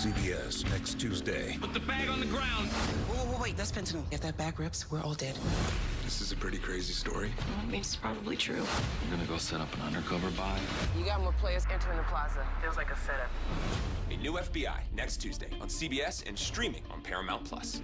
CBS next Tuesday. Put the bag on the ground. Whoa, whoa, wait, that's fentanyl. If that bag rips, we're all dead. This is a pretty crazy story. Well, it means it's probably true. We're gonna go set up an undercover buy. You got more players entering the plaza. Feels like a setup. A new FBI next Tuesday on CBS and streaming on Paramount Plus.